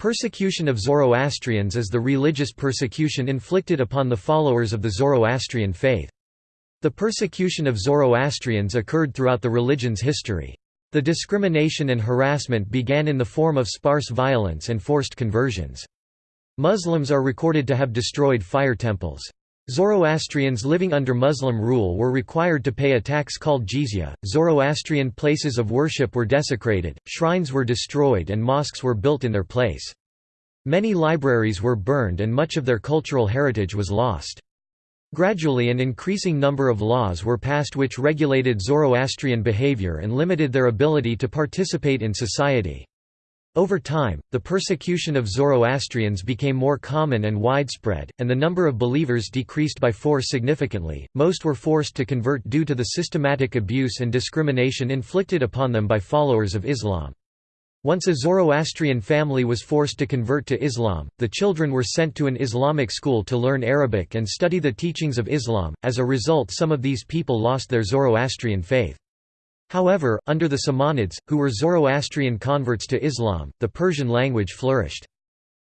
Persecution of Zoroastrians is the religious persecution inflicted upon the followers of the Zoroastrian faith. The persecution of Zoroastrians occurred throughout the religion's history. The discrimination and harassment began in the form of sparse violence and forced conversions. Muslims are recorded to have destroyed fire temples. Zoroastrians living under Muslim rule were required to pay a tax called jizya. Zoroastrian places of worship were desecrated, shrines were destroyed, and mosques were built in their place. Many libraries were burned, and much of their cultural heritage was lost. Gradually, an increasing number of laws were passed which regulated Zoroastrian behavior and limited their ability to participate in society. Over time, the persecution of Zoroastrians became more common and widespread, and the number of believers decreased by four significantly. Most were forced to convert due to the systematic abuse and discrimination inflicted upon them by followers of Islam. Once a Zoroastrian family was forced to convert to Islam, the children were sent to an Islamic school to learn Arabic and study the teachings of Islam. As a result, some of these people lost their Zoroastrian faith. However, under the Samanids, who were Zoroastrian converts to Islam, the Persian language flourished.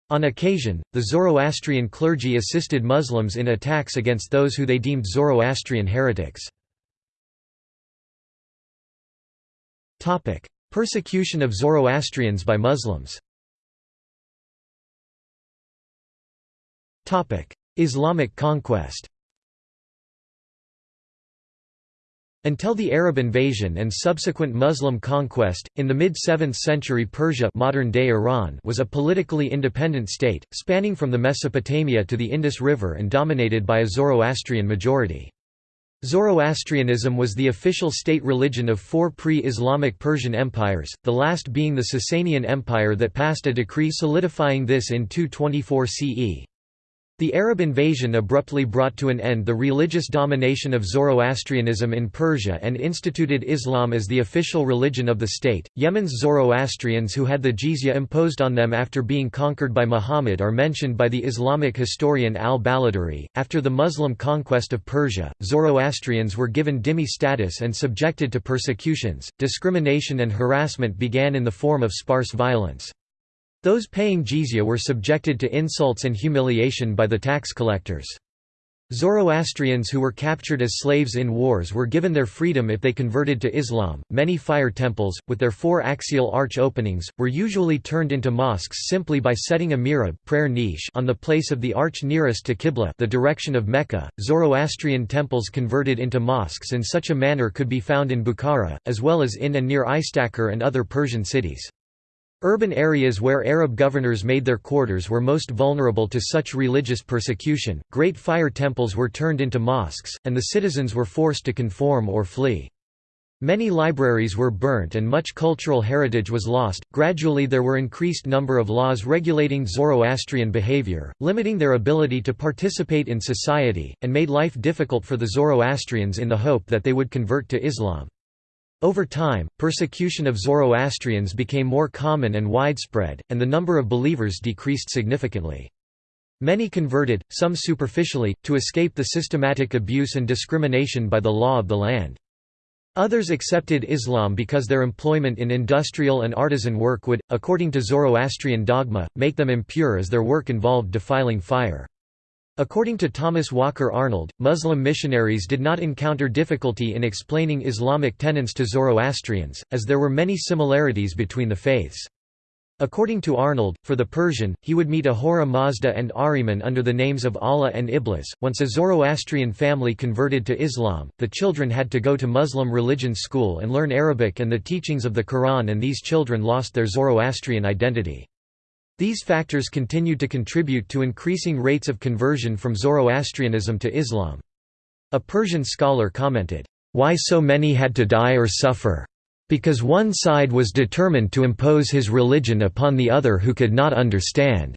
On occasion, the Zoroastrian clergy assisted Muslims in attacks against those who they deemed Zoroastrian heretics. Persecution of Zoroastrians by Muslims Islamic conquest Until the Arab invasion and subsequent Muslim conquest, in the mid-7th century Persia modern-day Iran was a politically independent state, spanning from the Mesopotamia to the Indus River and dominated by a Zoroastrian majority. Zoroastrianism was the official state religion of four pre-Islamic Persian empires, the last being the Sasanian Empire that passed a decree solidifying this in 224 CE. The Arab invasion abruptly brought to an end the religious domination of Zoroastrianism in Persia and instituted Islam as the official religion of the state. Yemen's Zoroastrians who had the jizya imposed on them after being conquered by Muhammad are mentioned by the Islamic historian al-Baladhuri. After the Muslim conquest of Persia, Zoroastrians were given dhimmi status and subjected to persecutions. Discrimination and harassment began in the form of sparse violence. Those paying jizya were subjected to insults and humiliation by the tax collectors. Zoroastrians who were captured as slaves in wars were given their freedom if they converted to Islam. Many fire temples, with their four axial arch openings, were usually turned into mosques simply by setting a mihrab prayer niche on the place of the arch nearest to Qibla, the direction of Mecca. Zoroastrian temples converted into mosques in such a manner could be found in Bukhara, as well as in and near Istakhr and other Persian cities. Urban areas where Arab governors made their quarters were most vulnerable to such religious persecution. Great fire temples were turned into mosques, and the citizens were forced to conform or flee. Many libraries were burnt and much cultural heritage was lost. Gradually, there were increased number of laws regulating Zoroastrian behavior, limiting their ability to participate in society, and made life difficult for the Zoroastrians in the hope that they would convert to Islam. Over time, persecution of Zoroastrians became more common and widespread, and the number of believers decreased significantly. Many converted, some superficially, to escape the systematic abuse and discrimination by the law of the land. Others accepted Islam because their employment in industrial and artisan work would, according to Zoroastrian dogma, make them impure as their work involved defiling fire. According to Thomas Walker Arnold, Muslim missionaries did not encounter difficulty in explaining Islamic tenets to Zoroastrians, as there were many similarities between the faiths. According to Arnold, for the Persian, he would meet Ahura Mazda and Ahriman under the names of Allah and Iblis. Once a Zoroastrian family converted to Islam, the children had to go to Muslim religion school and learn Arabic and the teachings of the Quran, and these children lost their Zoroastrian identity. These factors continued to contribute to increasing rates of conversion from Zoroastrianism to Islam. A Persian scholar commented, "...why so many had to die or suffer? Because one side was determined to impose his religion upon the other who could not understand."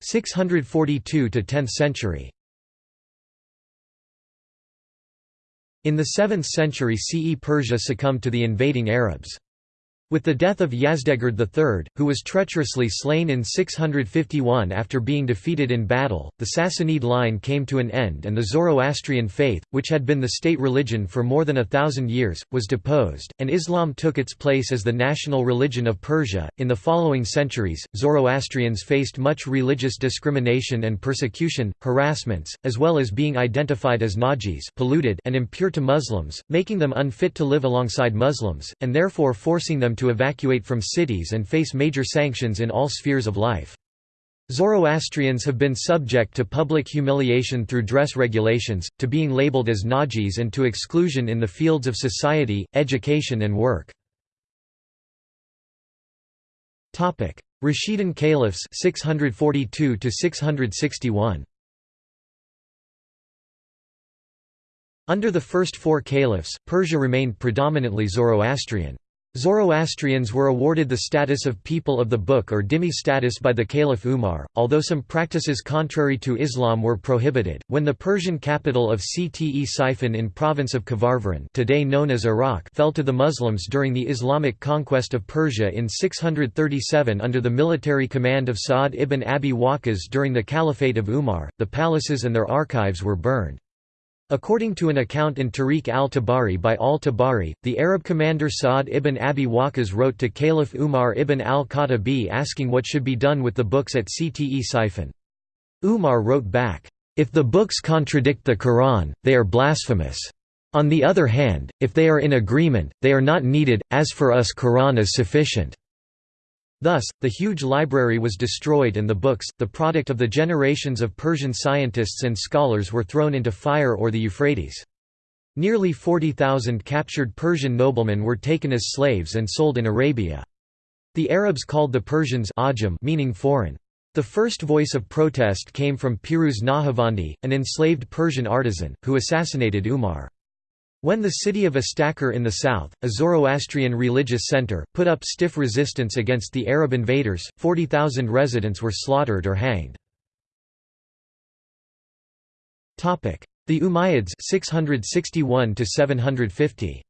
642 to 10th century In the 7th century CE Persia succumbed to the invading Arabs. With the death of Yazdegerd III, who was treacherously slain in 651 after being defeated in battle, the Sassanid line came to an end and the Zoroastrian faith, which had been the state religion for more than a thousand years, was deposed, and Islam took its place as the national religion of Persia. In the following centuries, Zoroastrians faced much religious discrimination and persecution, harassments, as well as being identified as najis polluted and impure to Muslims, making them unfit to live alongside Muslims, and therefore forcing them to evacuate from cities and face major sanctions in all spheres of life. Zoroastrians have been subject to public humiliation through dress regulations, to being labeled as najis and to exclusion in the fields of society, education and work. Rashidun caliphs 642 661 Under the first four caliphs, Persia remained predominantly Zoroastrian. Zoroastrians were awarded the status of people of the book or dhimmi status by the Caliph Umar, although some practices contrary to Islam were prohibited. When the Persian capital of Ctesiphon in province of Kavarvaran, today known as Iraq, fell to the Muslims during the Islamic conquest of Persia in 637 under the military command of Sa'd ibn Abi Waqqas during the Caliphate of Umar, the palaces and their archives were burned. According to an account in Tariq al-Tabari by al-Tabari, the Arab commander Sa'd ibn Abi Waqqas wrote to Caliph Umar ibn al-Khattabi asking what should be done with the books at Ctesiphon. Umar wrote back, "'If the books contradict the Quran, they are blasphemous. On the other hand, if they are in agreement, they are not needed, as for us Quran is sufficient.' Thus, the huge library was destroyed and the books, the product of the generations of Persian scientists and scholars were thrown into fire or the Euphrates. Nearly 40,000 captured Persian noblemen were taken as slaves and sold in Arabia. The Arabs called the Persians ajam meaning foreign. The first voice of protest came from Piruz Nahavandi, an enslaved Persian artisan, who assassinated Umar. When the city of Istakhr in the south, a Zoroastrian religious center, put up stiff resistance against the Arab invaders, 40,000 residents were slaughtered or hanged. The Umayyads 661 750.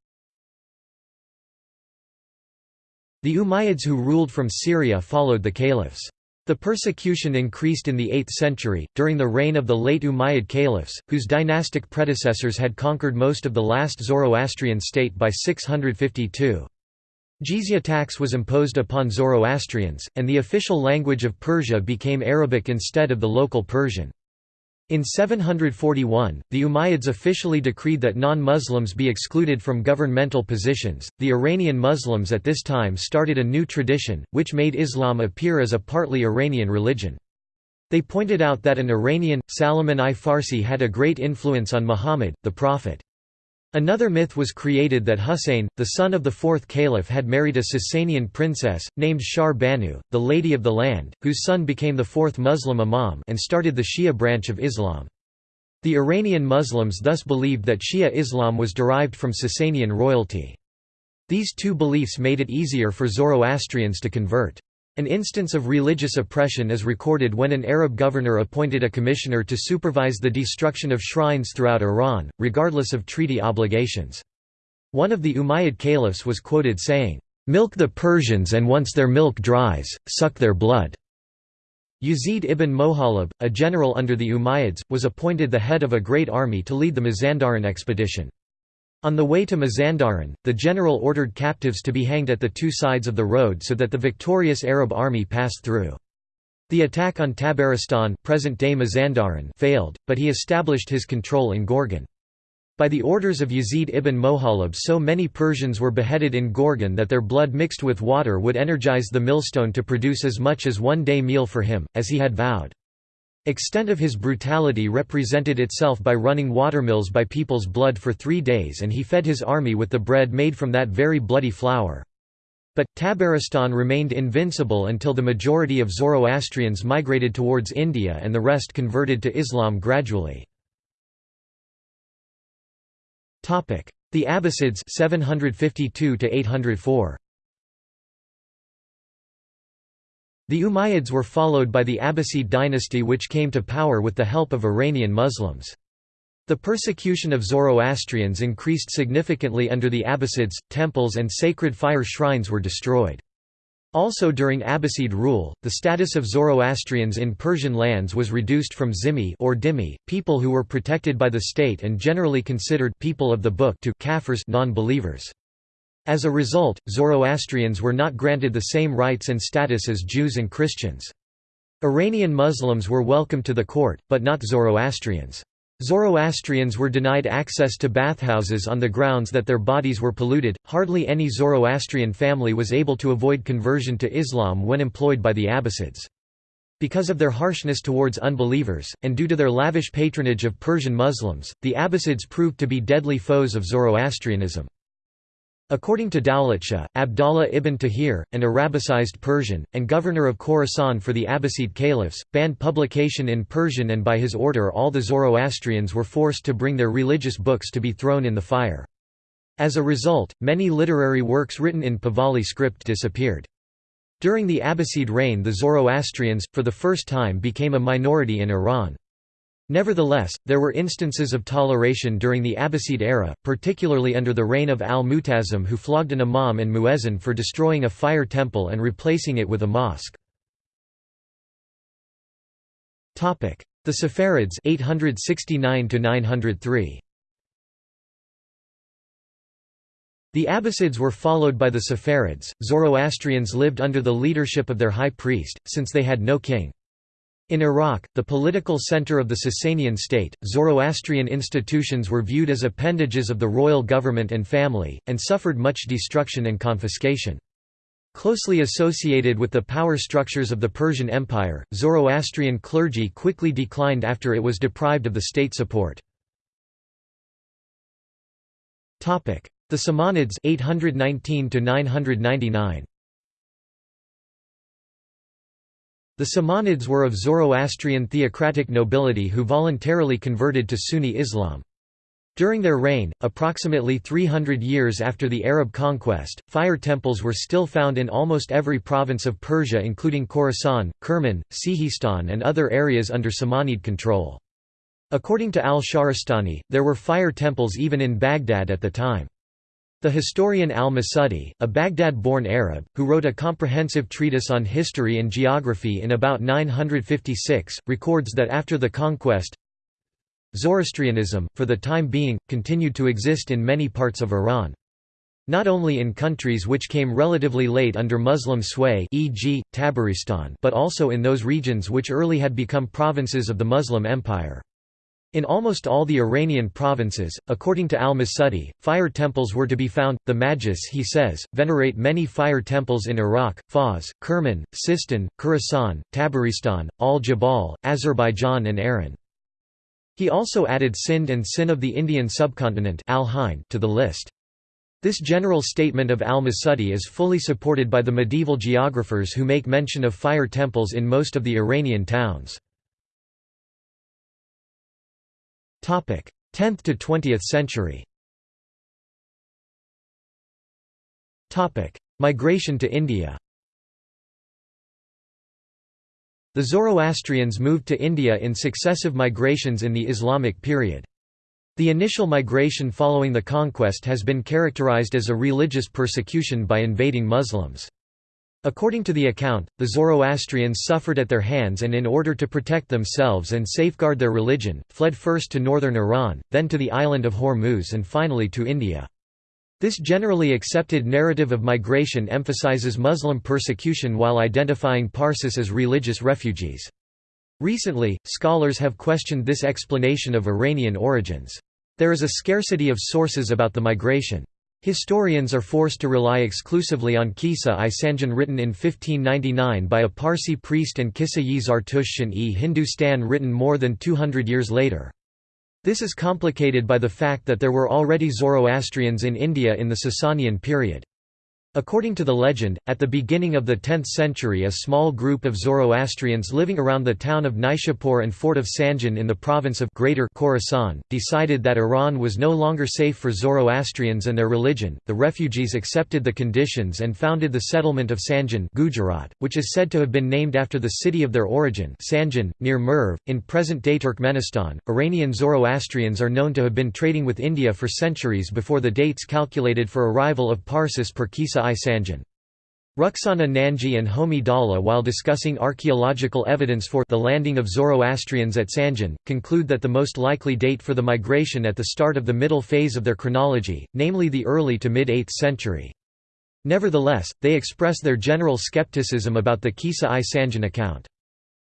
The Umayyads who ruled from Syria followed the caliphs. The persecution increased in the 8th century, during the reign of the late Umayyad caliphs, whose dynastic predecessors had conquered most of the last Zoroastrian state by 652. Jizya tax was imposed upon Zoroastrians, and the official language of Persia became Arabic instead of the local Persian. In 741, the Umayyads officially decreed that non-Muslims be excluded from governmental positions. The Iranian Muslims at this time started a new tradition, which made Islam appear as a partly Iranian religion. They pointed out that an Iranian, Salman I Farsi had a great influence on Muhammad, the Prophet. Another myth was created that Husayn, the son of the fourth caliph had married a Sasanian princess, named Shar Banu, the Lady of the Land, whose son became the fourth Muslim imam and started the Shia branch of Islam. The Iranian Muslims thus believed that Shia Islam was derived from Sasanian royalty. These two beliefs made it easier for Zoroastrians to convert. An instance of religious oppression is recorded when an Arab governor appointed a commissioner to supervise the destruction of shrines throughout Iran, regardless of treaty obligations. One of the Umayyad caliphs was quoted saying, "'Milk the Persians and once their milk dries, suck their blood.'" Yazid ibn Mohalab, a general under the Umayyads, was appointed the head of a great army to lead the Mazandaran expedition. On the way to Mazandaran, the general ordered captives to be hanged at the two sides of the road so that the victorious Arab army passed through. The attack on Tabaristan present-day Mazandaran failed, but he established his control in Gorgan. By the orders of Yazid ibn Mohalab so many Persians were beheaded in Gorgan that their blood mixed with water would energize the millstone to produce as much as one day meal for him, as he had vowed. Extent of his brutality represented itself by running watermills by people's blood for three days and he fed his army with the bread made from that very bloody flour. But, Tabaristan remained invincible until the majority of Zoroastrians migrated towards India and the rest converted to Islam gradually. The Abbasids 752 804. The Umayyads were followed by the Abbasid dynasty which came to power with the help of Iranian Muslims. The persecution of Zoroastrians increased significantly under the Abbasids, temples and sacred fire shrines were destroyed. Also during Abbasid rule, the status of Zoroastrians in Persian lands was reduced from zimmi or dhimmi, people who were protected by the state and generally considered people of the book to kafirs non-believers. As a result, Zoroastrians were not granted the same rights and status as Jews and Christians. Iranian Muslims were welcome to the court, but not Zoroastrians. Zoroastrians were denied access to bathhouses on the grounds that their bodies were polluted. Hardly any Zoroastrian family was able to avoid conversion to Islam when employed by the Abbasids. Because of their harshness towards unbelievers, and due to their lavish patronage of Persian Muslims, the Abbasids proved to be deadly foes of Zoroastrianism. According to Dawlatshah, Abdallah ibn Tahir, an Arabicized Persian, and governor of Khorasan for the Abbasid caliphs, banned publication in Persian and by his order all the Zoroastrians were forced to bring their religious books to be thrown in the fire. As a result, many literary works written in Pahlavi script disappeared. During the Abbasid reign the Zoroastrians, for the first time became a minority in Iran. Nevertheless, there were instances of toleration during the Abbasid era, particularly under the reign of al-Mu'tasim who flogged an imam and muezzin for destroying a fire temple and replacing it with a mosque. The Saffarids 869 903. The Abbasids were followed by the Saffarids. Zoroastrians lived under the leadership of their high priest, since they had no king. In Iraq, the political center of the Sasanian state, Zoroastrian institutions were viewed as appendages of the royal government and family, and suffered much destruction and confiscation. Closely associated with the power structures of the Persian Empire, Zoroastrian clergy quickly declined after it was deprived of the state support. The Samanids 819 999 The Samanids were of Zoroastrian theocratic nobility who voluntarily converted to Sunni Islam. During their reign, approximately 300 years after the Arab conquest, fire temples were still found in almost every province of Persia including Khorasan, Kerman, Sihistan and other areas under Samanid control. According to al-Shahrastani, there were fire temples even in Baghdad at the time. The historian al-Masudi, a Baghdad-born Arab, who wrote a comprehensive treatise on history and geography in about 956, records that after the conquest, Zoroastrianism, for the time being, continued to exist in many parts of Iran. Not only in countries which came relatively late under Muslim sway e.g., Tabaristan but also in those regions which early had become provinces of the Muslim Empire. In almost all the Iranian provinces, according to al-Masudi, fire temples were to be found. The Majlis, he says, venerate many fire temples in Iraq, Fars, Kerman, Sistan, Khorasan, Tabaristan, Al-Jabal, Azerbaijan and Aran. He also added Sindh and Sin of the Indian subcontinent to the list. This general statement of al-Masudi is fully supported by the medieval geographers who make mention of fire temples in most of the Iranian towns. 10th to 20th century Migration to India The Zoroastrians moved to India in successive migrations in the Islamic period. The initial migration following the conquest has been characterized as a religious persecution by invading Muslims. According to the account, the Zoroastrians suffered at their hands and in order to protect themselves and safeguard their religion, fled first to northern Iran, then to the island of Hormuz and finally to India. This generally accepted narrative of migration emphasizes Muslim persecution while identifying Parsis as religious refugees. Recently, scholars have questioned this explanation of Iranian origins. There is a scarcity of sources about the migration. Historians are forced to rely exclusively on Qissa-i Sanjan written in 1599 by a Parsi priest and Qissa-i Zartushtian-e Hindustan written more than 200 years later. This is complicated by the fact that there were already Zoroastrians in India in the Sasanian period. According to the legend, at the beginning of the 10th century a small group of Zoroastrians living around the town of Nishapur and fort of Sanjan in the province of Greater Khorasan, decided that Iran was no longer safe for Zoroastrians and their religion. The refugees accepted the conditions and founded the settlement of Sanjan Gujarat, which is said to have been named after the city of their origin Sanjan, near Merv, in present-day Turkmenistan. Iranian Zoroastrians are known to have been trading with India for centuries before the dates calculated for arrival of Parsis per Qissa I Sanjan. Rukhsana Nanji and Homi Dhalla while discussing archaeological evidence for the landing of Zoroastrians at Sanjan, conclude that the most likely date for the migration at the start of the middle phase of their chronology, namely the early to mid-8th century. Nevertheless, they express their general skepticism about the Qissa-i Sanjan account.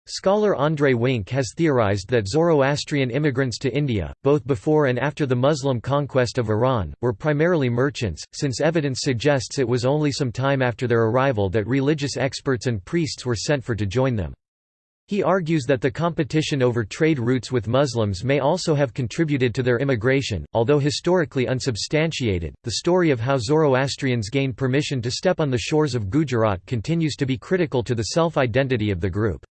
Scholar André Wink has theorized that Zoroastrian immigrants to India, both before and after the Muslim conquest of Iran, were primarily merchants, since evidence suggests it was only some time after their arrival that religious experts and priests were sent for to join them. He argues that the competition over trade routes with Muslims may also have contributed to their immigration, although historically unsubstantiated. The story of how Zoroastrians gained permission to step on the shores of Gujarat continues to be critical to the self identity of the group.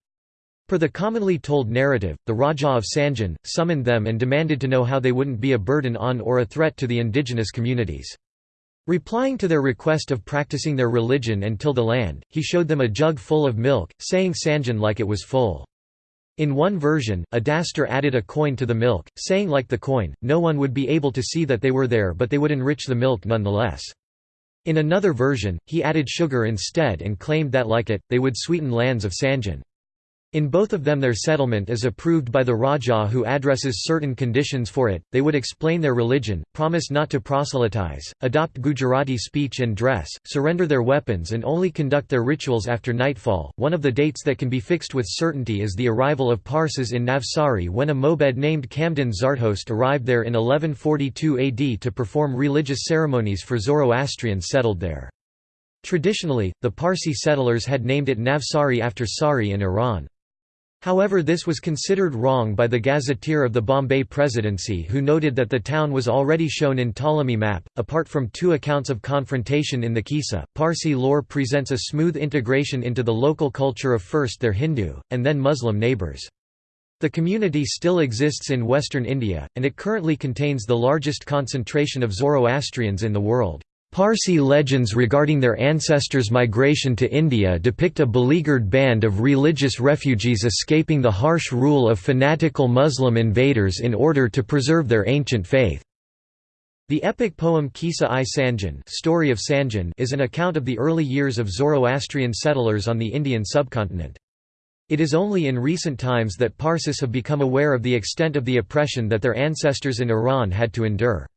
Per the commonly told narrative, the Raja of Sanjan, summoned them and demanded to know how they wouldn't be a burden on or a threat to the indigenous communities. Replying to their request of practicing their religion and till the land, he showed them a jug full of milk, saying Sanjan like it was full. In one version, a dastur added a coin to the milk, saying like the coin, no one would be able to see that they were there but they would enrich the milk nonetheless. In another version, he added sugar instead and claimed that like it, they would sweeten lands of Sanjan. In both of them their settlement is approved by the Raja who addresses certain conditions for it, they would explain their religion, promise not to proselytize, adopt Gujarati speech and dress, surrender their weapons and only conduct their rituals after nightfall. One of the dates that can be fixed with certainty is the arrival of Parsis in Navsari when a Mobed named Kamdan Zarthost arrived there in 1142 AD to perform religious ceremonies for Zoroastrians settled there. Traditionally, the Parsi settlers had named it Navsari after Sari in Iran. However this was considered wrong by the gazetteer of the Bombay Presidency who noted that the town was already shown in Ptolemy map. Apart from two accounts of confrontation in the Qissa, Parsi lore presents a smooth integration into the local culture of first their Hindu, and then Muslim neighbours. The community still exists in western India, and it currently contains the largest concentration of Zoroastrians in the world. Parsi legends regarding their ancestors' migration to India depict a beleaguered band of religious refugees escaping the harsh rule of fanatical Muslim invaders in order to preserve their ancient faith. The epic poem Qissa-i Sanjan, Story of Sanjan is an account of the early years of Zoroastrian settlers on the Indian subcontinent. It is only in recent times that Parsis have become aware of the extent of the oppression that their ancestors in Iran had to endure.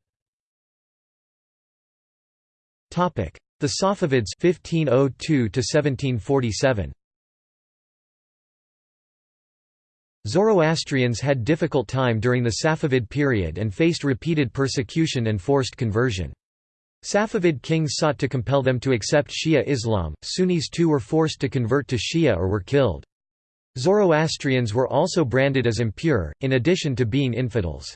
The Safavids 1502 1747. Zoroastrians had difficult time during the Safavid period and faced repeated persecution and forced conversion. Safavid kings sought to compel them to accept Shia Islam, Sunnis too were forced to convert to Shia or were killed. Zoroastrians were also branded as impure, in addition to being infidels.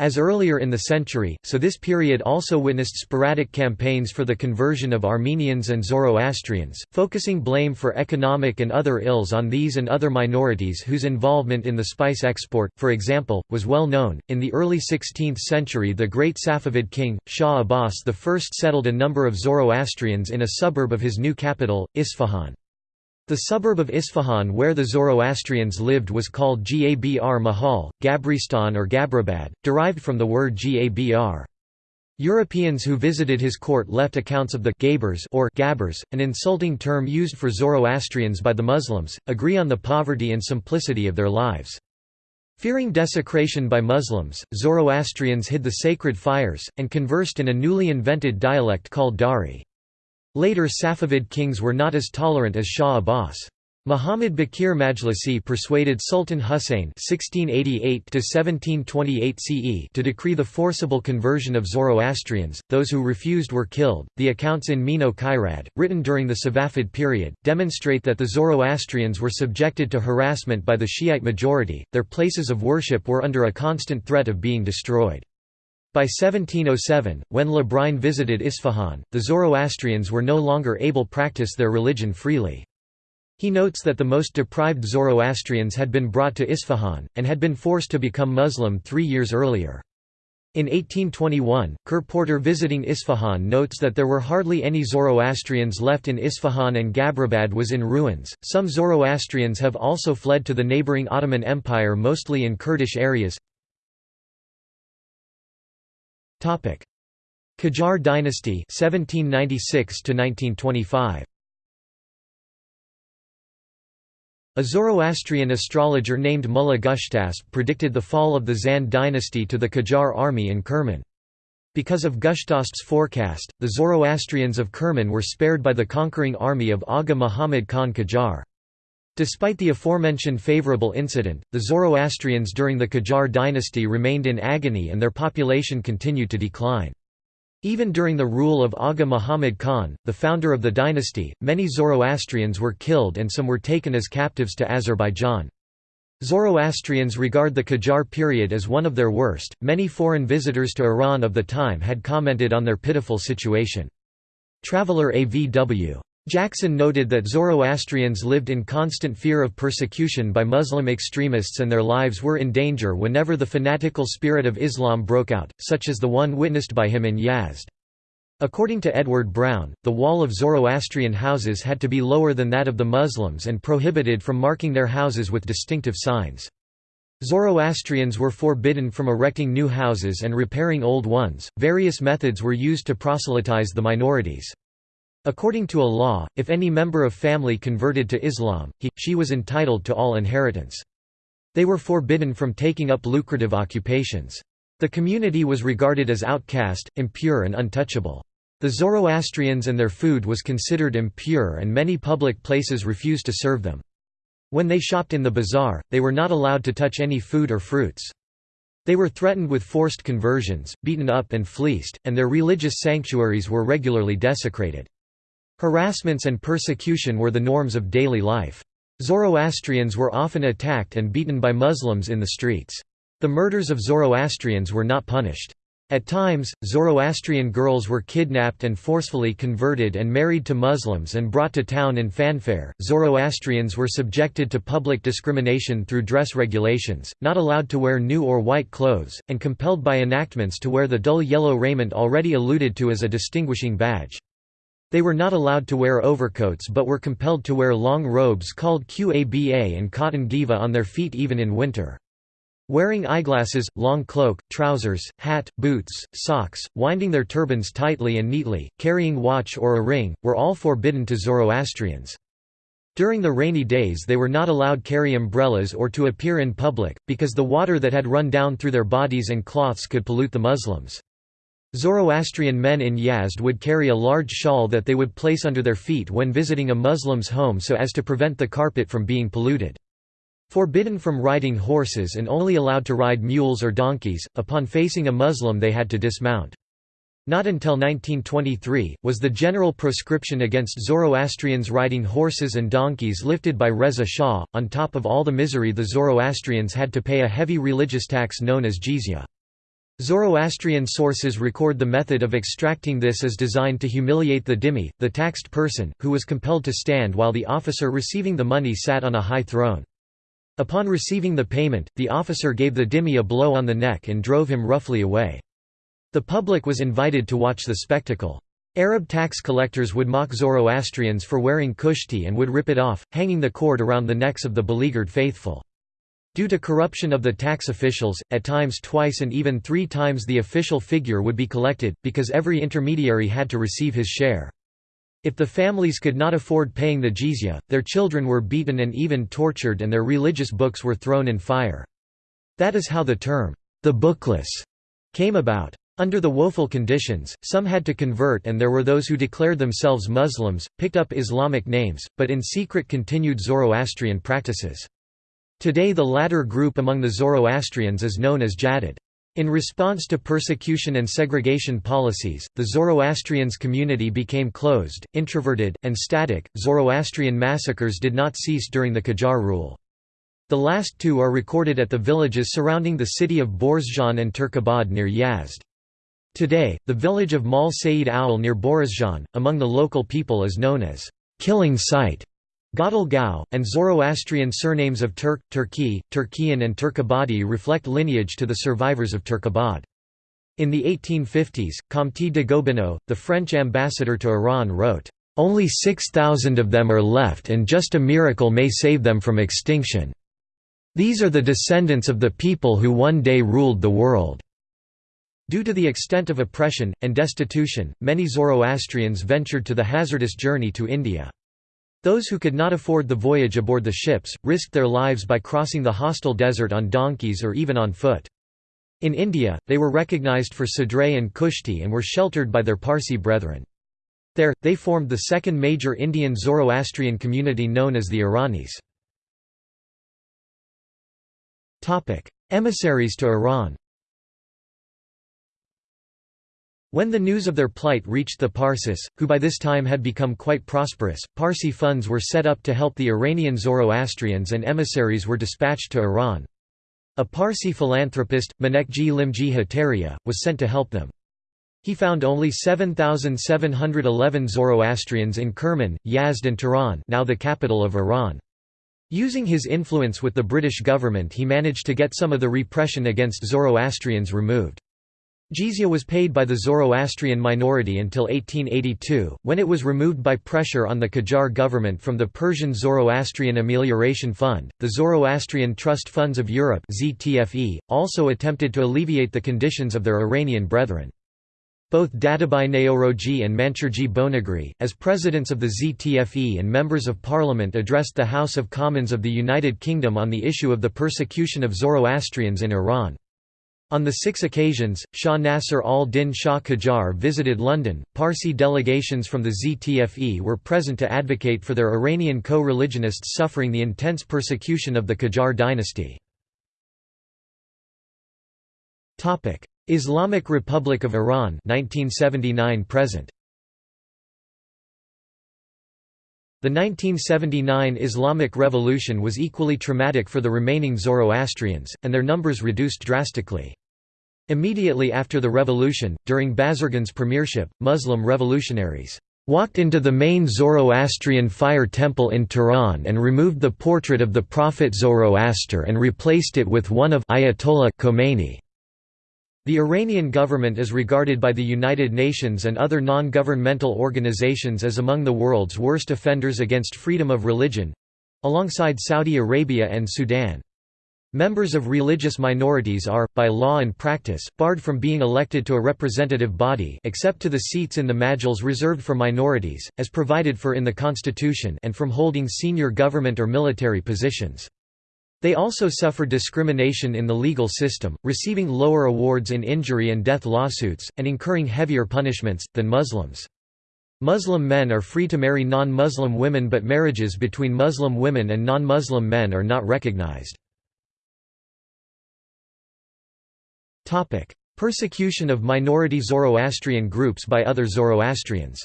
As earlier in the century, so this period also witnessed sporadic campaigns for the conversion of Armenians and Zoroastrians, focusing blame for economic and other ills on these and other minorities whose involvement in the spice export, for example, was well known. In the early 16th century, the great Safavid king, Shah Abbas I settled a number of Zoroastrians in a suburb of his new capital, Isfahan. The suburb of Isfahan where the Zoroastrians lived was called Gabr Mahal, Gabristan or Gabrabad, derived from the word Gabr. Europeans who visited his court left accounts of the Gabers or Gabbers, an insulting term used for Zoroastrians by the Muslims, agree on the poverty and simplicity of their lives. Fearing desecration by Muslims, Zoroastrians hid the sacred fires, and conversed in a newly invented dialect called Dari. Later Safavid kings were not as tolerant as Shah Abbas. Muhammad Bakir Majlisi persuaded Sultan Husayn (1688–1728 CE) to decree the forcible conversion of Zoroastrians. Those who refused were killed. The accounts in Mino Kairad, written during the Safavid period, demonstrate that the Zoroastrians were subjected to harassment by the Shiite majority. Their places of worship were under a constant threat of being destroyed. By 1707, when Le Brun visited Isfahan, the Zoroastrians were no longer able to practice their religion freely. He notes that the most deprived Zoroastrians had been brought to Isfahan, and had been forced to become Muslim three years earlier. In 1821, Kerr Porter visiting Isfahan notes that there were hardly any Zoroastrians left in Isfahan and Gabrabad was in ruins. Some Zoroastrians have also fled to the neighboring Ottoman Empire mostly in Kurdish areas. Topic: Qajar dynasty 1796 to 1925. A Zoroastrian astrologer named Mullah Gushtasp predicted the fall of the Zand dynasty to the Qajar army in Kerman. Because of Gushtasp's forecast, the Zoroastrians of Kerman were spared by the conquering army of Aga Muhammad Khan Qajar. Despite the aforementioned favorable incident, the Zoroastrians during the Qajar dynasty remained in agony and their population continued to decline. Even during the rule of Aga Muhammad Khan, the founder of the dynasty, many Zoroastrians were killed and some were taken as captives to Azerbaijan. Zoroastrians regard the Qajar period as one of their worst. Many foreign visitors to Iran of the time had commented on their pitiful situation. Traveler A.V.W. Jackson noted that Zoroastrians lived in constant fear of persecution by Muslim extremists and their lives were in danger whenever the fanatical spirit of Islam broke out, such as the one witnessed by him in Yazd. According to Edward Browne, the wall of Zoroastrian houses had to be lower than that of the Muslims and prohibited from marking their houses with distinctive signs. Zoroastrians were forbidden from erecting new houses and repairing old ones. Various methods were used to proselytize the minorities. According to a law, if any member of family converted to Islam, he, she was entitled to all inheritance. They were forbidden from taking up lucrative occupations. The community was regarded as outcast, impure and untouchable. The Zoroastrians and their food was considered impure and many public places refused to serve them. When they shopped in the bazaar, they were not allowed to touch any food or fruits. They were threatened with forced conversions, beaten up and fleeced, and their religious sanctuaries were regularly desecrated. Harassments and persecution were the norms of daily life. Zoroastrians were often attacked and beaten by Muslims in the streets. The murders of Zoroastrians were not punished. At times, Zoroastrian girls were kidnapped and forcefully converted and married to Muslims and brought to town in fanfare. Zoroastrians were subjected to public discrimination through dress regulations, not allowed to wear new or white clothes, and compelled by enactments to wear the dull yellow raiment already alluded to as a distinguishing badge. They were not allowed to wear overcoats but were compelled to wear long robes called qaba and cotton diva on their feet even in winter. Wearing eyeglasses, long cloak, trousers, hat, boots, socks, winding their turbans tightly and neatly, carrying watch or a ring, were all forbidden to Zoroastrians. During the rainy days they were not allowed carry umbrellas or to appear in public, because the water that had run down through their bodies and cloths could pollute the Muslims. Zoroastrian men in Yazd would carry a large shawl that they would place under their feet when visiting a Muslim's home so as to prevent the carpet from being polluted. Forbidden from riding horses and only allowed to ride mules or donkeys, upon facing a Muslim they had to dismount. Not until 1923, was the general proscription against Zoroastrians riding horses and donkeys lifted by Reza Shah. On top of all the misery the Zoroastrians had to pay a heavy religious tax known as jizya. Zoroastrian sources record the method of extracting this as designed to humiliate the dhimmi, the taxed person, who was compelled to stand while the officer receiving the money sat on a high throne. Upon receiving the payment, the officer gave the dhimmi a blow on the neck and drove him roughly away. The public was invited to watch the spectacle. Arab tax collectors would mock Zoroastrians for wearing kushti and would rip it off, hanging the cord around the necks of the beleaguered faithful. Due to corruption of the tax officials, at times twice and even three times the official figure would be collected, because every intermediary had to receive his share. If the families could not afford paying the jizya, their children were beaten and even tortured and their religious books were thrown in fire. That is how the term, the bookless, came about. Under the woeful conditions, some had to convert and there were those who declared themselves Muslims, picked up Islamic names, but in secret continued Zoroastrian practices. Today the latter group among the Zoroastrians is known as Jadid. In response to persecution and segregation policies, the Zoroastrians community became closed, introverted, and static. Zoroastrian massacres did not cease during the Qajar rule. The last two are recorded at the villages surrounding the city of Borazjan and Turkabad near Yazd. Today, the village of Mal Sayyid Owl near Borazjan, among the local people is known as killing site. Gadal Gao, and Zoroastrian surnames of Turk, Turki, Turkian and Turkabadi reflect lineage to the survivors of Turkabad. In the 1850s, Comte de Gobineau, the French ambassador to Iran wrote, "...only 6,000 of them are left and just a miracle may save them from extinction. These are the descendants of the people who one day ruled the world." Due to the extent of oppression, and destitution, many Zoroastrians ventured to the hazardous journey to India. Those who could not afford the voyage aboard the ships, risked their lives by crossing the hostile desert on donkeys or even on foot. In India, they were recognized for Sadrai and Kushti and were sheltered by their Parsi brethren. There, they formed the second major Indian Zoroastrian community known as the Iranis. Emissaries to Iran When the news of their plight reached the Parsis, who by this time had become quite prosperous, Parsi funds were set up to help the Iranian Zoroastrians and emissaries were dispatched to Iran. A Parsi philanthropist, Manekji Limji Hataria, was sent to help them. He found only 7,711 Zoroastrians in Kerman, Yazd and Tehran now the capital of Iran. Using his influence with the British government he managed to get some of the repression against Zoroastrians removed. Jizya was paid by the Zoroastrian minority until 1882, when it was removed by pressure on the Qajar government from the Persian Zoroastrian Amelioration Fund. The Zoroastrian Trust Funds of Europe (ZTFE) also attempted to alleviate the conditions of their Iranian brethren. Both Dadabhai Naoroji and Mansurji Bonagri, as presidents of the ZTFE and members of parliament addressed the House of Commons of the United Kingdom on the issue of the persecution of Zoroastrians in Iran. On the six occasions, Shah Nasser al-Din Shah Qajar visited London. Parsi delegations from the ZTFE were present to advocate for their Iranian co-religionists suffering the intense persecution of the Qajar dynasty. Islamic Republic of Iran 1979 present. The 1979 Islamic Revolution was equally traumatic for the remaining Zoroastrians, and their numbers reduced drastically. Immediately after the revolution, during Bazargan's premiership, Muslim revolutionaries walked into the main Zoroastrian fire temple in Tehran and removed the portrait of the prophet Zoroaster and replaced it with one of Ayatollah Khomeini. The Iranian government is regarded by the United Nations and other non-governmental organizations as among the world's worst offenders against freedom of religion—alongside Saudi Arabia and Sudan. Members of religious minorities are, by law and practice, barred from being elected to a representative body except to the seats in the majlis reserved for minorities, as provided for in the constitution and from holding senior government or military positions. They also suffer discrimination in the legal system, receiving lower awards in injury and death lawsuits, and incurring heavier punishments, than Muslims. Muslim men are free to marry non-Muslim women but marriages between Muslim women and non-Muslim men are not recognized. Persecution of minority Zoroastrian groups by other Zoroastrians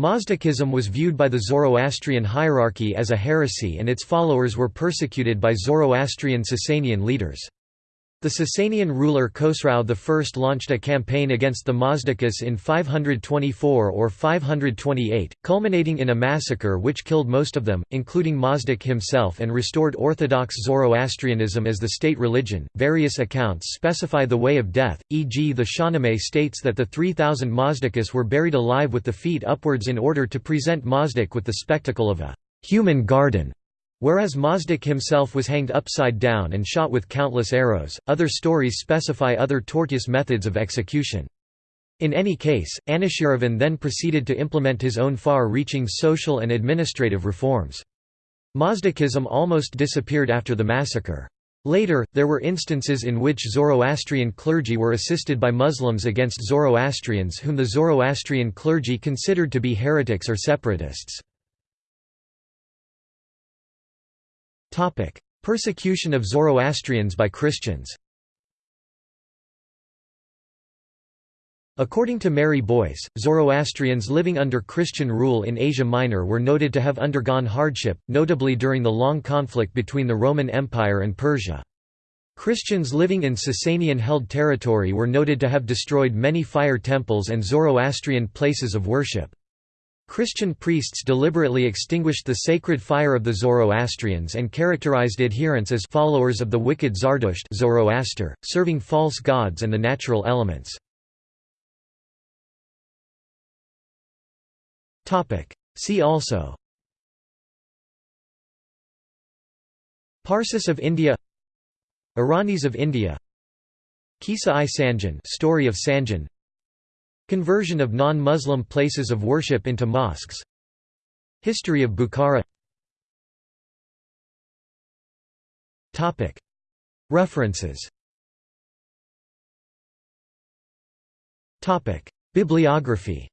Mazdakism was viewed by the Zoroastrian hierarchy as a heresy and its followers were persecuted by Zoroastrian Sasanian leaders. The Sasanian ruler Khosrau I launched a campaign against the Mazdakas in 524 or 528, culminating in a massacre which killed most of them, including Mazdak himself, and restored Orthodox Zoroastrianism as the state religion. Various accounts specify the way of death, e.g., the Shahnameh states that the 3,000 Mazdakas were buried alive with the feet upwards in order to present Mazdak with the spectacle of a human garden. Whereas Mazdak himself was hanged upside down and shot with countless arrows, other stories specify other tortuous methods of execution. In any case, Anushiravan then proceeded to implement his own far-reaching social and administrative reforms. Mazdakism almost disappeared after the massacre. Later, there were instances in which Zoroastrian clergy were assisted by Muslims against Zoroastrians whom the Zoroastrian clergy considered to be heretics or separatists. Persecution of Zoroastrians by Christians According to Mary Boyce, Zoroastrians living under Christian rule in Asia Minor were noted to have undergone hardship, notably during the long conflict between the Roman Empire and Persia. Christians living in Sasanian-held territory were noted to have destroyed many fire temples and Zoroastrian places of worship. Christian priests deliberately extinguished the sacred fire of the Zoroastrians and characterized adherents as followers of the wicked Zardusht Zoroaster, serving false gods and the natural elements. See also Parsis of India Iranis of India Qissa-i Sanjan story of Sanjan Conversion of non-Muslim places of worship into mosques. History of Bukhara. References. Bibliography